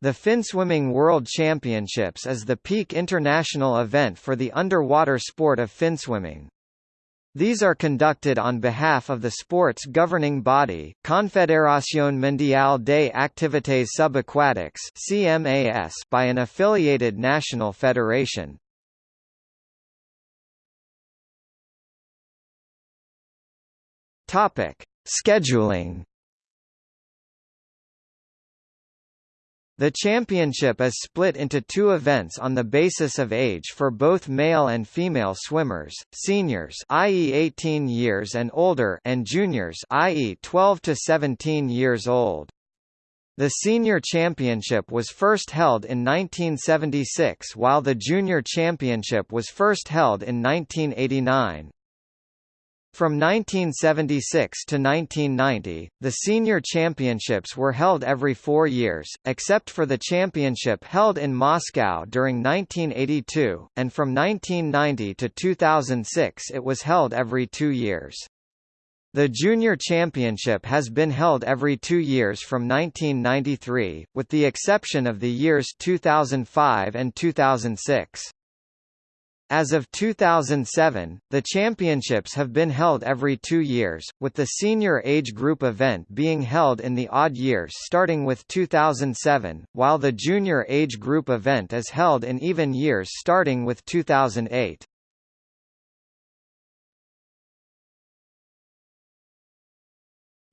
The Finswimming World Championships is the peak international event for the underwater sport of finswimming. These are conducted on behalf of the sport's governing body, Confederación Mundial de Activités Subaquáticas (CMAS), by an affiliated national federation. Topic: Scheduling The championship is split into two events on the basis of age for both male and female swimmers, seniors i.e. 18 years and older and juniors i.e. 12 to 17 years old. The senior championship was first held in 1976 while the junior championship was first held in 1989. From 1976 to 1990, the senior championships were held every four years, except for the championship held in Moscow during 1982, and from 1990 to 2006 it was held every two years. The Junior Championship has been held every two years from 1993, with the exception of the years 2005 and 2006. As of 2007, the championships have been held every two years, with the senior age group event being held in the odd years starting with 2007, while the junior age group event is held in even years starting with 2008.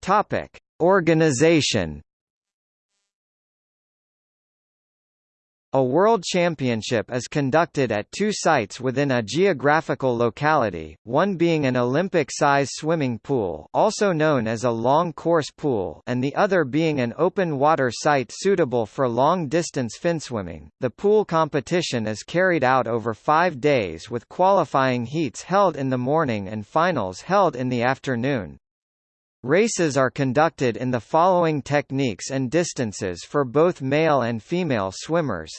Topic: Organization A World Championship is conducted at two sites within a geographical locality, one being an Olympic-size swimming pool also known as a long course pool and the other being an open water site suitable for long-distance finswimming. The pool competition is carried out over five days with qualifying heats held in the morning and finals held in the afternoon. Races are conducted in the following techniques and distances for both male and female swimmers.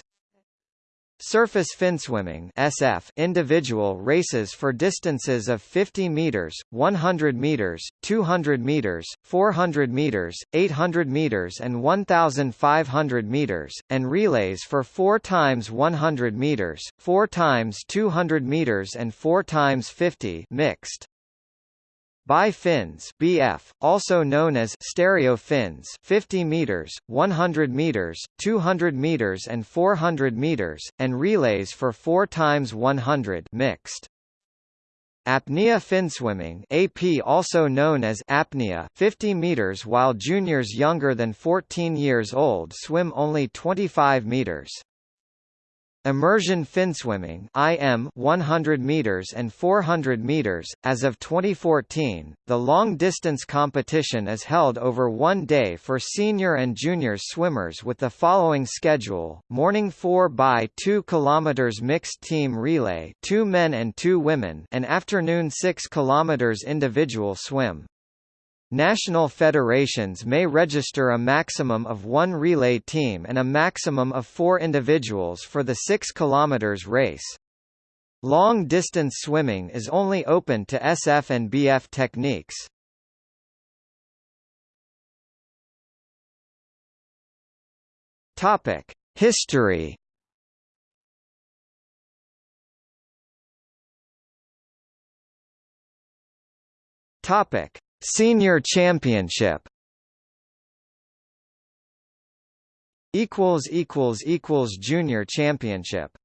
Surface finswimming SF individual races for distances of 50 meters, 100 meters, 200 meters, 400 meters, 800 meters and 1500 meters and relays for 4 times 100 meters, 4 times 200 meters and 4 times 50 mixed. Bi fins BF, also known as stereo fins 50 meters, 100 meters, 200 meters and 400 meters, and relays for 4 times 100 mixed. Apnea finswimming AP also known as apnea 50 meters while juniors younger than 14 years old swim only 25 meters. Immersion finswimming IM 100 meters and 400 meters. As of 2014 the long distance competition is held over one day for senior and junior swimmers with the following schedule. Morning 4 by 2 kilometers mixed team relay 2 men and 2 women and afternoon 6 kilometers individual swim National federations may register a maximum of one relay team and a maximum of four individuals for the 6 km race. Long-distance swimming is only open to SF and BF techniques. History Topic Senior Championship. Equals equals equals Junior Championship